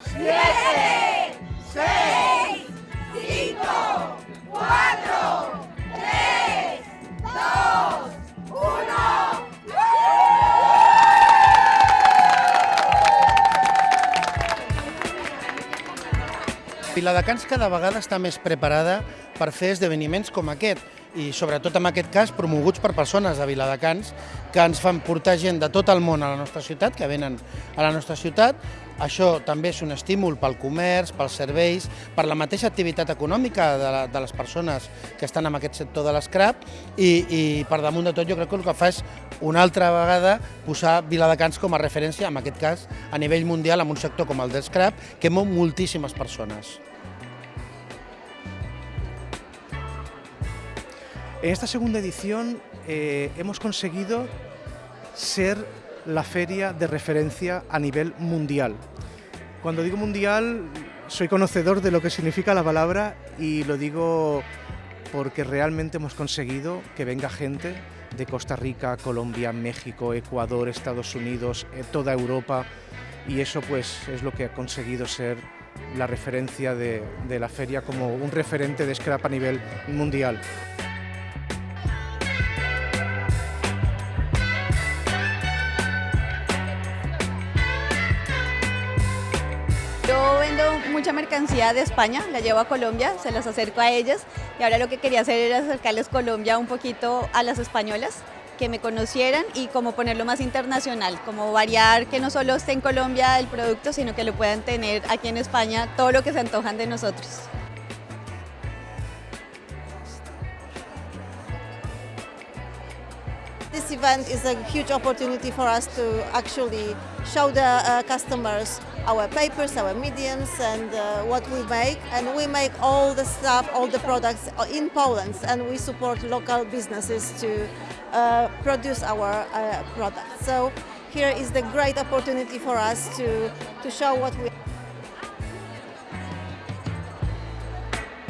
Siete, seis, cinco, cuatro, tres, dos, uno. Viladecans cada vegada està més preparada per fer esdeveniments com aquest i sobretot en aquest cas promoguts per persones de Viladecans que ens fan portar gent de tot el món a la nostra ciutat, que venen a la nostra ciutat. Això també és un estímul pel comerç, pels serveis, per la mateixa activitat econòmica de, la, de les persones que estan en aquest sector de l'escrap i, i per damunt de tot jo crec que el que fa és una altra vegada posar Viladecans com a referència, en aquest cas a nivell mundial, en un sector com el del scrap, que mou moltíssimes persones. En esta segunda edición eh, hemos conseguido ser la feria de referencia a nivel mundial. Cuando digo mundial, soy conocedor de lo que significa la palabra y lo digo porque realmente hemos conseguido que venga gente de Costa Rica, Colombia, México, Ecuador, Estados Unidos, eh, toda Europa y eso pues es lo que ha conseguido ser la referencia de, de la feria como un referente de scrap a nivel mundial. Mucha mercancía de España, la llevo a Colombia, se las acerco a ellas y ahora lo que quería hacer era acercarles Colombia un poquito a las españolas, que me conocieran y como ponerlo más internacional, como variar que no solo esté en Colombia el producto, sino que lo puedan tener aquí en España todo lo que se antojan de nosotros. This event is a huge opportunity for us to actually show the uh, customers our papers, our mediums and uh, what we make. And we make all the stuff, all the products in Poland and we support local businesses to uh, produce our uh, products. So here is the great opportunity for us to, to show what we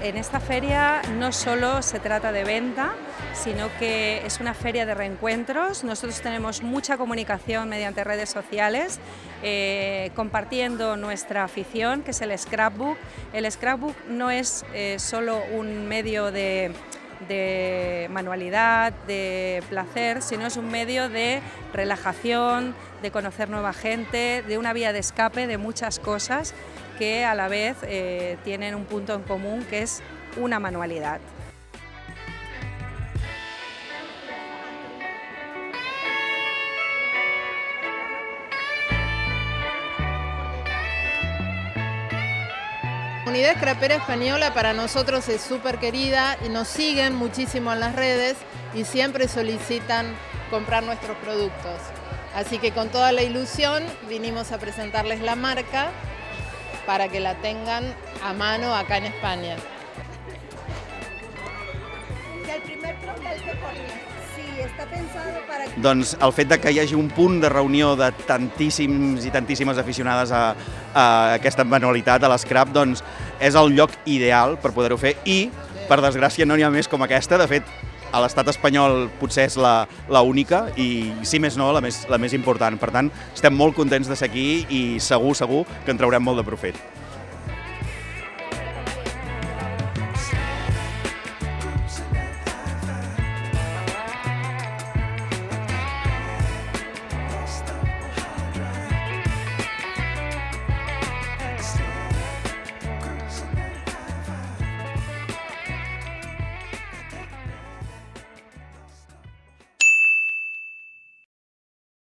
En esta feria no solo se trata de venta, sino que es una feria de reencuentros. Nosotros tenemos mucha comunicación mediante redes sociales, eh, compartiendo nuestra afición, que es el scrapbook. El scrapbook no es eh, solo un medio de, de manualidad, de placer, sino es un medio de relajación, de conocer nueva gente, de una vía de escape de muchas cosas que a la vez eh, tienen un punto en común que es una manualidad. Comunidad scrapera española para nosotros es súper querida y nos siguen muchísimo en las redes y siempre solicitan comprar nuestros productos. Así que con toda la ilusión vinimos a presentarles la marca para que la tengan a mano acá en España. Està pensado para... Doncs el fet de que hi hagi un punt de reunió de tantíssims i tantíssimes aficionades a, a aquesta manualitat, a l'escrap, doncs és el lloc ideal per poder-ho fer i, per desgràcia, no n'hi ha més com aquesta. De fet, a l'estat espanyol potser és la, la única i, si més no, la més, la més important. Per tant, estem molt contents de ser aquí i segur, segur que en traurem molt de profit.